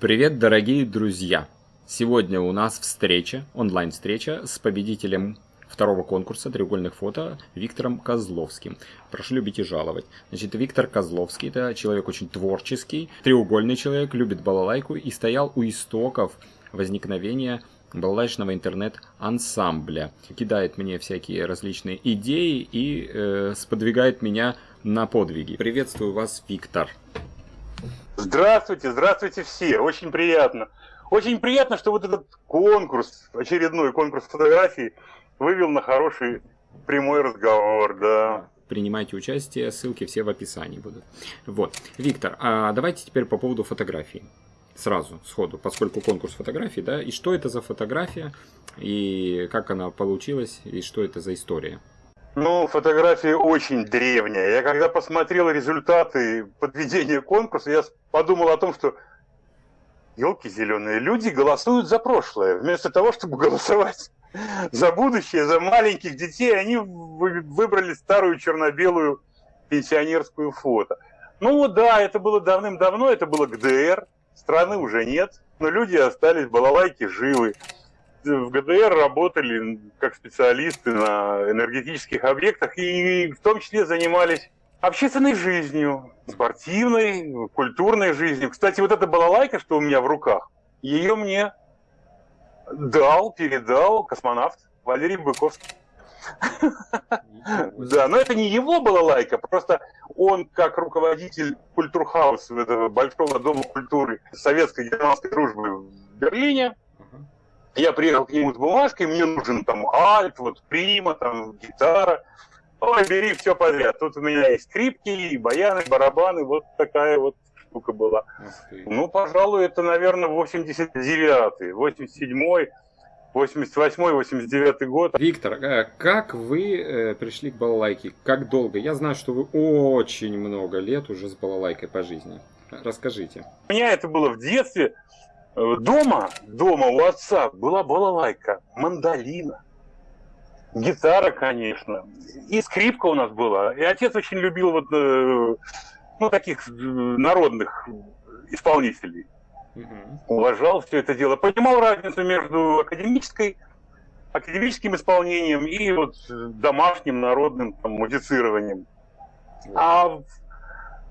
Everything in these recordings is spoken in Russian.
Привет, дорогие друзья! Сегодня у нас встреча, онлайн-встреча с победителем второго конкурса треугольных фото Виктором Козловским. Прошу любить и жаловать. Значит, Виктор Козловский это человек очень творческий, треугольный человек, любит балалайку и стоял у истоков возникновения балалайчного интернет-ансамбля. Кидает мне всякие различные идеи и э, сподвигает меня на подвиги. Приветствую вас, Виктор. Здравствуйте, здравствуйте все, очень приятно. Очень приятно, что вот этот конкурс, очередной конкурс фотографий, вывел на хороший прямой разговор, да. Принимайте участие, ссылки все в описании будут. Вот, Виктор, а давайте теперь по поводу фотографий. Сразу, сходу, поскольку конкурс фотографий, да, и что это за фотография, и как она получилась, и что это за история? Ну, фотография очень древняя. Я когда посмотрел результаты подведения конкурса, я подумал о том, что елки зеленые, люди голосуют за прошлое, вместо того, чтобы голосовать за будущее, за маленьких детей, они выбрали старую черно-белую пенсионерскую фото. Ну да, это было давным-давно, это было ГДР, страны уже нет, но люди остались, балалайки живы в ГДР работали как специалисты на энергетических объектах и в том числе занимались общественной жизнью, спортивной, культурной жизнью. Кстати, вот эта балалайка, что у меня в руках, ее мне дал, передал космонавт Валерий Быковский. Да, но это не его балалайка, просто он как руководитель культурхауса, этого большого дома культуры советской германской дружбы в Берлине, я приехал к нему с бумажкой, мне нужен там альт, вот прима, там гитара. Ой, бери все подряд. Тут у меня есть скрипки, и баяны, барабаны, вот такая вот штука была. Ну, пожалуй, это, наверное, 89-й, 87-й. 88-89 год. Виктор, э, как вы э, пришли к балалайке? Как долго? Я знаю, что вы очень много лет уже с балалайкой по жизни. Расскажите. У меня это было в детстве. Дома, дома у отца была балалайка, мандолина, гитара, конечно, и скрипка у нас была. И отец очень любил вот, э, ну, таких э, народных исполнителей. Угу. Уважал все это дело. Понимал разницу между академической, академическим исполнением и вот домашним народным там, музицированием. А в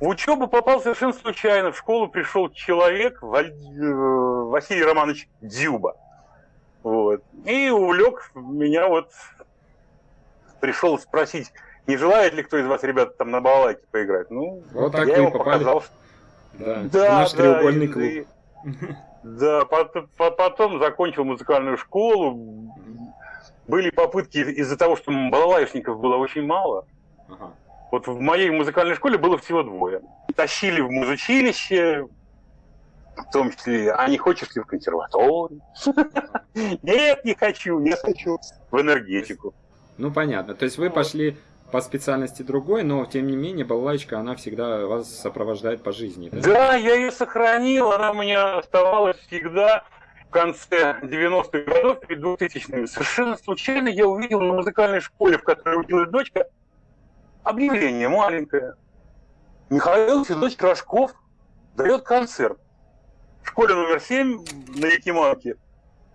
учебу попал совершенно случайно. В школу пришел человек, э, Василий Романович Дюба. Вот. И увлек меня вот, пришел спросить, не желает ли кто из вас, ребят, там на балалайке поиграть. Ну, вот так я ему попали. показал. Да, да наш да, треугольный клуб. И, да, потом, потом закончил музыкальную школу. Были попытки из-за того, что балалайшников было очень мало. Ага вот в моей музыкальной школе было всего двое. Тащили в музучилище, в том числе, а не хочешь ли в консерваторию? Нет, не хочу, не хочу. В энергетику. Ну, понятно. То есть вы пошли по специальности другой, но тем не менее балалайка, она всегда вас сопровождает по жизни. Да, да я ее сохранил, она у меня оставалась всегда в конце 90-х годов, перед 2000-ми. Совершенно случайно я увидел на музыкальной школе, в которой училась дочка, объявление маленькое. Михаил Федорович Рожков дает концерт в школе номер 7 на Якиманке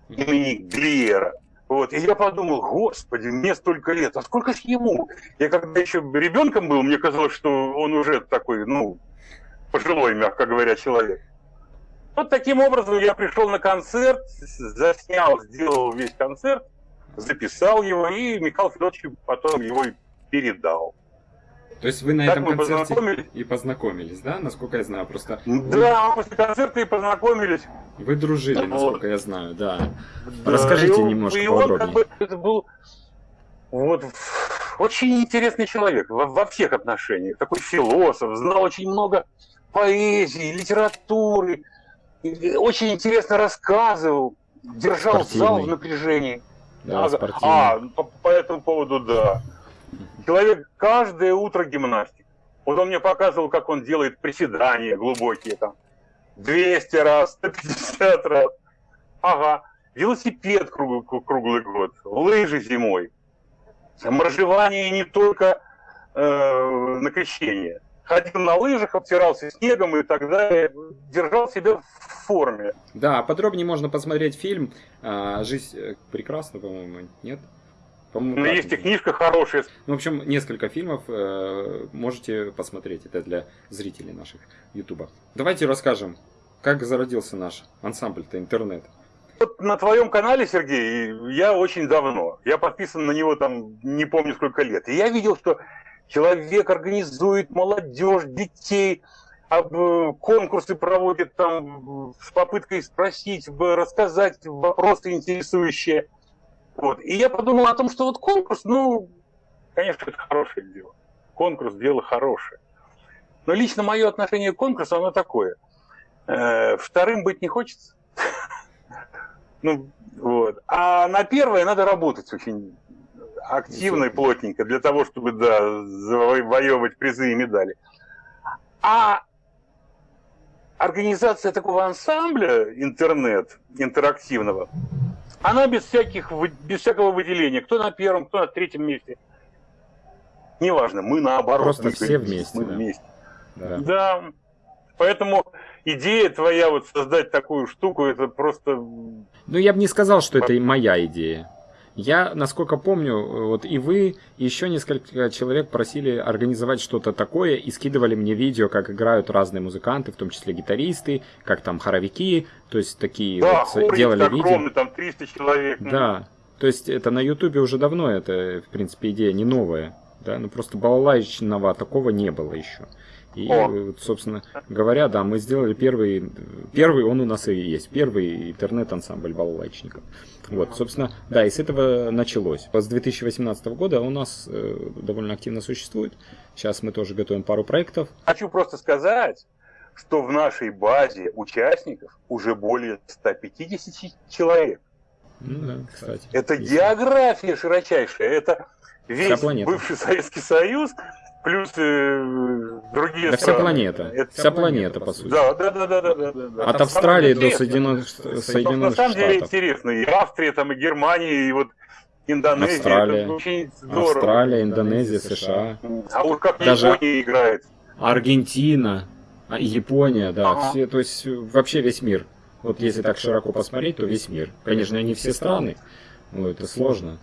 имени Глиера. Вот. И я подумал, господи, мне столько лет, а сколько ж ему? Я когда еще ребенком был, мне казалось, что он уже такой, ну, пожилой, мягко говоря, человек. Вот таким образом я пришел на концерт, заснял, сделал весь концерт, записал его, и Михаил Федорович потом его передал. То есть вы на так этом концерте и познакомились, да? Насколько я знаю, просто... Да, вы... после концерта и познакомились. Вы дружили, насколько я знаю, да. да Расскажите и немножко и он, подробнее. Как бы, это был вот, очень интересный человек во, во всех отношениях. Такой философ, знал очень много поэзии, литературы. Очень интересно рассказывал, держал спортивный. зал в напряжении. Да, а, по, по этому поводу, да. Человек каждое утро гимнастик. Вот он мне показывал, как он делает приседания глубокие там. 200 раз, 150 раз. Ага. Велосипед круглый, круглый год, лыжи зимой. Моржевание не только э, на крещение. ходил на лыжах, обтирался снегом и так далее, держал себя в форме. Да, подробнее можно посмотреть фильм а, «Жизнь э, прекрасна», по-моему, нет? Ну, есть и книжка хорошая. Ну, в общем, несколько фильмов э, можете посмотреть. Это для зрителей наших Ютуба. Давайте расскажем, как зародился наш ансамбль-то интернет. Вот на твоем канале, Сергей, я очень давно. Я подписан на него там не помню сколько лет. И я видел, что человек организует молодежь, детей, э, конкурсы проводит там с попыткой спросить, рассказать вопросы интересующие. Вот. И я подумал о том, что вот конкурс, ну, конечно, это хорошее дело. Конкурс – дело хорошее. Но лично мое отношение к конкурсу, оно такое. Э, вторым быть не хочется. Ну, вот. А на первое надо работать очень активно и плотненько для того, чтобы, да, завоевывать призы и медали. А организация такого ансамбля интернет интерактивного, она без, всяких, без всякого выделения. Кто на первом, кто на третьем месте. Неважно, мы наоборот. Просто мы все вместе. Мы да. вместе. Да. да. Поэтому идея твоя вот создать такую штуку, это просто... Ну, я бы не сказал, что это моя идея. Я, насколько помню, вот и вы, и еще несколько человек просили организовать что-то такое и скидывали мне видео, как играют разные музыканты, в том числе гитаристы, как там хоровики, то есть такие да, вот делали видео. огромный, там 300 человек. Ну. Да, то есть это на ютубе уже давно, это, в принципе, идея не новая, да, ну просто балалайчного такого не было еще. И, О. собственно говоря, да, мы сделали первый, первый он у нас и есть, первый интернет-ансамбль балалайчников. Вот, собственно, да, и с этого началось. С 2018 года у нас э, довольно активно существует. Сейчас мы тоже готовим пару проектов. Хочу просто сказать, что в нашей базе участников уже более 150 человек. Ну да, кстати. Это есть. география широчайшая, это весь бывший Советский Союз, плюс э, другие да страны. вся планета. Это вся планета, по сути. Да, да, да, да, да, да, да. От Австралии до Соединенных, Соединенных На самом деле интересно. И Австрия, там, и Германия, и вот Индонезия. Австралия, это очень здорово. Австралия, Индонезия, США. А вот как Даже Япония играет. Аргентина, а, Япония, да. Ага. Все, то есть вообще весь мир. Вот если так широко посмотреть, то весь мир. Конечно, не все страны. Ну, это сложно.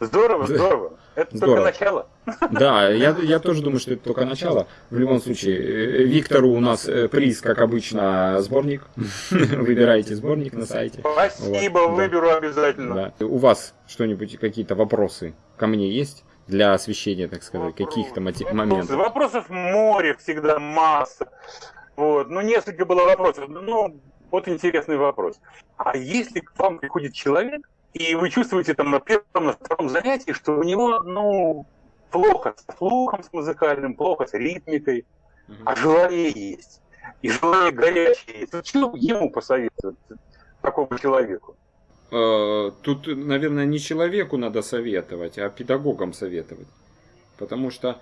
Здорово, здорово. Это Здорово. только начало. Да, я, я тоже думаю, что это только начало. В любом случае, э, Виктору у нас э, приз, как обычно, сборник. Выбирайте сборник на сайте. Спасибо, вот, выберу да. обязательно. Да. У вас что-нибудь, какие-то вопросы ко мне есть? Для освещения, так сказать, каких-то моментов. Вопросов море всегда масса. Вот. Ну, несколько было вопросов. Ну, вот интересный вопрос. А если к вам приходит человек, и вы чувствуете там на первом, на втором занятии, что у него, ну, плохо с слухом, с музыкальным, плохо с ритмикой, mm-hmm. а желание есть. И желание горячее есть. Вот что ему посоветовать, такому человеку? Э, тут, наверное, не человеку надо советовать, а педагогам советовать. Потому что,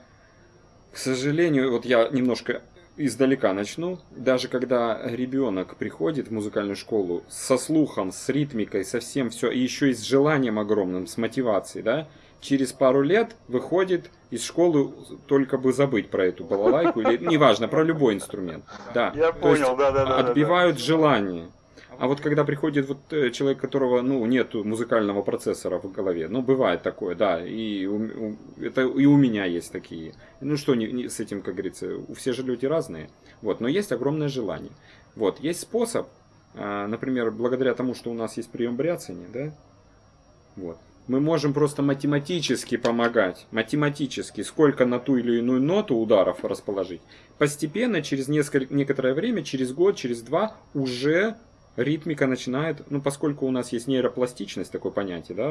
к сожалению, вот я немножко издалека начну. Даже когда ребенок приходит в музыкальную школу со слухом, с ритмикой, со всем все, и еще и с желанием огромным, с мотивацией, да, через пару лет выходит из школы только бы забыть про эту балалайку, или неважно, про любой инструмент. Да. Я понял, да, да, да. Отбивают да, да. желание. А вот когда приходит вот э, человек, которого ну нет музыкального процессора в голове, ну бывает такое, да, и у, это и у меня есть такие. Ну что не, не, с этим, как говорится, все же люди разные, вот, но есть огромное желание. Вот, есть способ, а, например, благодаря тому, что у нас есть прием бряцания, да, вот, мы можем просто математически помогать, математически, сколько на ту или иную ноту ударов расположить. Постепенно, через несколько, некоторое время, через год, через два, уже ритмика начинает, ну, поскольку у нас есть нейропластичность, такое понятие, да,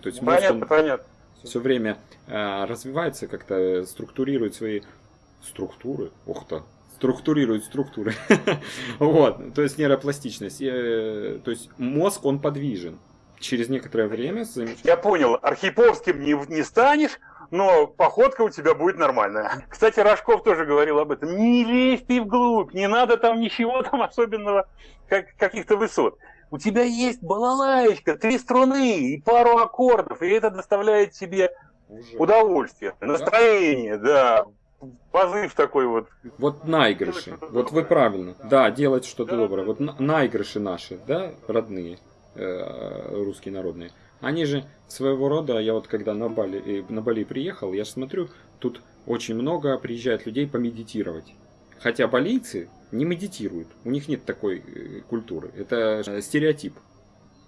то есть мозг, понятно, понятно. все время э, развивается, как-то структурирует свои структуры, ух ты, структурирует структуры, вот, то есть нейропластичность, э, то есть мозг, он подвижен, через некоторое время... Я понял, архиповским не, не станешь, но походка у тебя будет нормальная. Кстати, Рожков тоже говорил об этом. Не лезь ты вглубь, не надо там ничего там особенного, как, каких-то высот. У тебя есть балалаечка, три струны и пару аккордов, и это доставляет тебе Уже. удовольствие, настроение, да. позыв такой вот. Вот наигрыши. Вот вы правильно. Да, делать что-то Да, доброе. Вот на- наигрыши наши, да, родные, русские народные. Они же своего рода, я вот когда на Бали, э, на Бали приехал, я смотрю, тут очень много приезжает людей помедитировать. Хотя балийцы не медитируют, у них нет такой э, культуры. Это э, стереотип,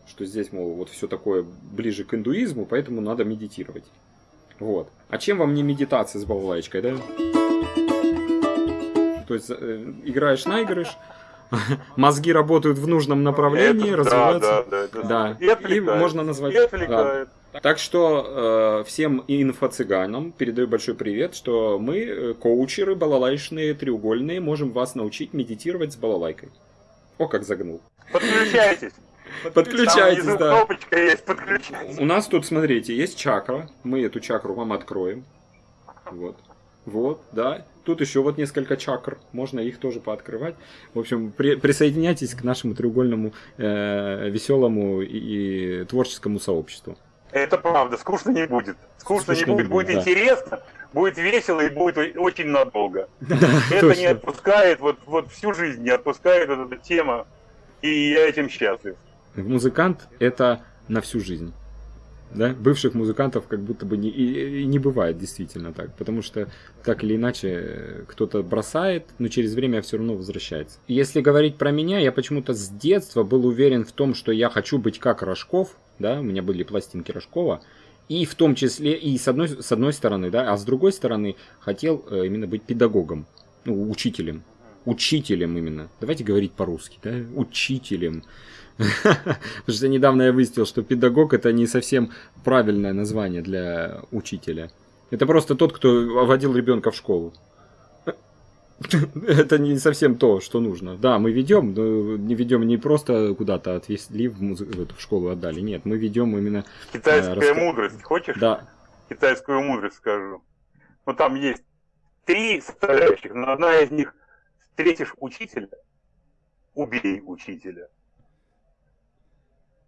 что здесь, мол, вот все такое ближе к индуизму, поэтому надо медитировать. Вот. А чем вам не медитация с балалайкой, да? То есть э, играешь наигрыш, мозги работают в нужном направлении, Это- развиваются. Да, да, да. Да. И. И можно назвать- отвлекает. Так что э, всем инфо-цыганам передаю большой привет, что мы, э, коучеры балалайшные, треугольные, можем вас научить медитировать с балалайкой. О, как загнул. Подключайтесь. Подключайтесь, Там да. кнопочка есть, подключайтесь. У нас тут, смотрите, есть чакра. Мы эту чакру вам откроем. Вот. Вот, да. Тут еще вот несколько чакр. Можно их тоже пооткрывать. В общем, при- присоединяйтесь к нашему треугольному э, веселому и, и творческому сообществу. Это правда, скучно не будет. Скучно, Скучно не не будет, будет, да. интересно, будет весело и будет очень надолго. Да, Это не точно. отпускает, вот, вот всю жизнь не отпускает вот эта тема, и я этим счастлив. Музыкант это на всю жизнь. Да? Бывших музыкантов как будто бы не, и, и не бывает действительно так. Потому что так или иначе э, кто-то бросает, но через время все равно возвращается. Если говорить про меня, я почему-то с детства был уверен в том, что я хочу быть как Рожков. Да? У меня были пластинки Рожкова. И в том числе, и с одной, с одной стороны, да, а с другой стороны, хотел э, именно быть педагогом, ну, учителем. Учителем именно. Давайте говорить по-русски, да? Учителем. Потому что недавно я выяснил, что педагог это не совсем правильное название для учителя. Это просто тот, кто водил ребенка в школу. Это не совсем то, что нужно. Да, мы ведем, но не ведем не просто куда-то отвезли в, музы- в эту школу отдали. Нет, мы ведем именно. Китайская раска- мудрость, хочешь? Да, Китайскую мудрость скажу. Ну там есть три составляющих, но одна из них встретишь учителя, убей учителя.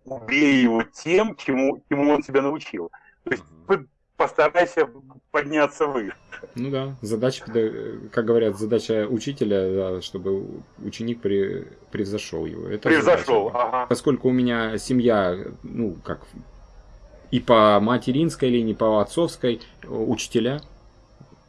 Убей его тем, чему, чему он тебя научил. То есть вы постарайся подняться выше. ну да. Задача, педа- как говорят, задача учителя, да, чтобы ученик при- превзошел его. Это Превзошел. задача. Ага. Поскольку у меня семья, ну, как и по материнской линии, по отцовской, э, учителя,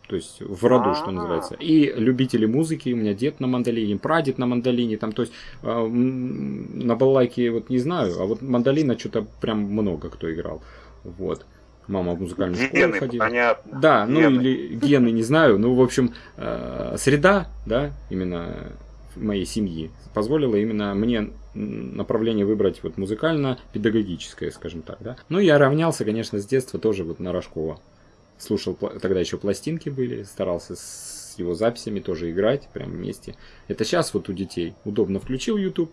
то есть в роду, что А. называется. И любители музыки, у меня дед на мандолине, прадед на мандолине, там, то есть э, на балалайке вот не знаю, а вот мандолина что-то прям много кто играл. Вот. Мама в музыкальную школу Гены, ходила. понятно. Да, ну Гены. или гены, не знаю. Ну, в общем, э, среда, да, именно моей семьи позволила именно мне направление выбрать вот музыкально-педагогическое, скажем так, да. Ну, я равнялся, конечно, с детства тоже вот на Рожкова. Слушал, тогда еще пластинки были, старался с его записями тоже играть прям вместе. Это сейчас вот у детей удобно включил YouTube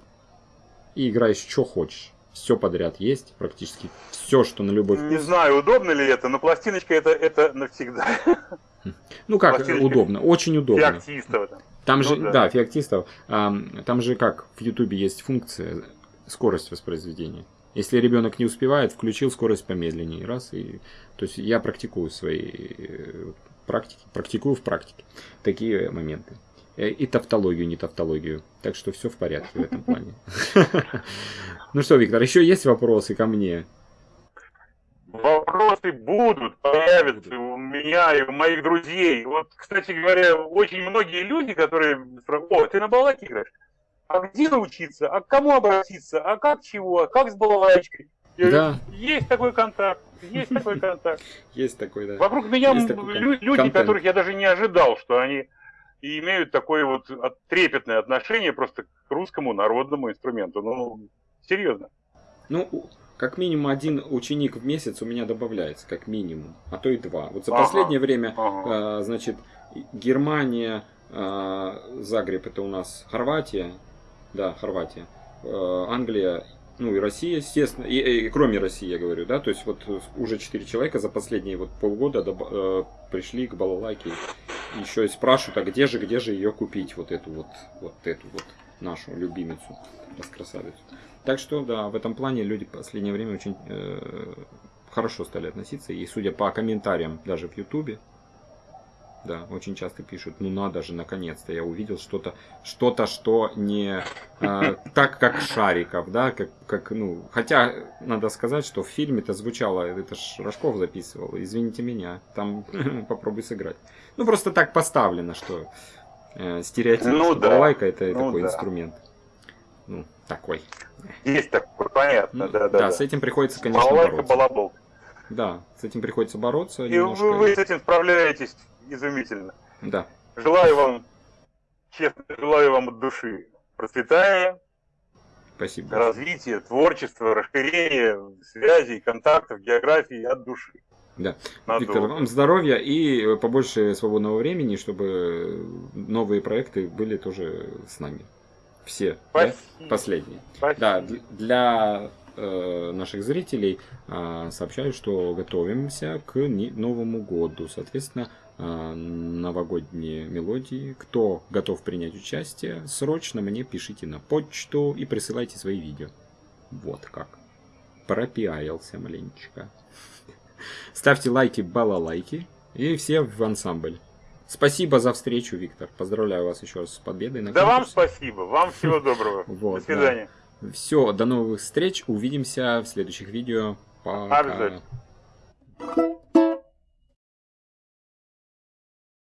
и играешь что хочешь. Все подряд есть, практически все, что на любой Не вкус. знаю, удобно ли это, но пластиночка это, это навсегда. Ну как, Пластиночка. удобно, очень удобно. Феоктистова там. Там Ну же, да. да, феоктистов, ам, там же как в Ютубе есть функция скорость воспроизведения. Если ребенок не успевает, включил скорость помедленнее, раз и, то есть я практикую свои э, практики, практикую в практике такие моменты. Э, И тавтологию, не тавтологию. Так что все в порядке в этом плане. Ну что, Виктор, еще есть вопросы ко мне? Вопросы будут, появятся у меня и у моих друзей. Вот, кстати говоря, очень многие люди, которые спрашивают, о, ты на балалайке играешь? А где научиться? А к кому обратиться? А как чего? Как с балалайкой? Я Да. говорю, есть такой контакт, есть такой контакт. Есть такой, да. Вокруг меня люди, которых я даже не ожидал, что они и имеют такое вот от- трепетное отношение просто к русскому народному инструменту. Ну, серьезно. Ну, как минимум один ученик в месяц у меня добавляется, как минимум, а то и два. Вот за Ага. последнее время, Ага. э, значит, Германия, э, Загреб это у нас Хорватия, да, Хорватия, э, Англия, ну и Россия, естественно, и, и кроме России, я говорю, да, то есть вот уже четыре человека за последние вот полгода доб- э, пришли к балалайке, еще и спрашивают, а где же, где же ее купить, вот эту вот, вот эту вот нашу любимицу, раскрасавицу. Так что, да, в этом плане люди в последнее время очень э, хорошо стали относиться. И судя по комментариям даже в Ютубе, да, очень часто пишут, ну надо же, наконец-то я увидел что-то, что-то, что не э, так, как Шариков, да, как, как, ну, хотя надо сказать, что в фильме это звучало, это ж Рожков записывал, извините меня, там попробуй сыграть. Ну, просто так поставлено, что э, стереотип, ну, что да. балалайка это ну, такой да. инструмент. Ну, такой. Есть такой, понятно, ну, да, да. Да, с этим приходится, конечно, балалайка, бороться. балабол. Да, с этим приходится бороться. И немножко. вы, вы с этим справляетесь изумительно. Да. Желаю вам, честно, желаю вам от души процветания, Спасибо. развития, творчества, расширения связей, контактов, географии от души. Да. Надо Виктор, вам здоровья и побольше свободного времени, чтобы новые проекты были тоже с нами. Все, Спасибо. да? Последние. Спасибо. Да, для э, наших зрителей э, сообщаю, что готовимся к Новому году. Соответственно, новогодние мелодии. Кто готов принять участие, срочно мне пишите на почту и присылайте свои видео. Вот как. Пропиарился маленечко. Ставьте лайки, балалайки и все в ансамбль. Спасибо за встречу, Виктор. Поздравляю вас еще раз с победой. На да вам спасибо. Вам всего доброго. Вот, до свидания. Да. Все, до новых встреч. Увидимся в следующих видео. Пока. Обязательно.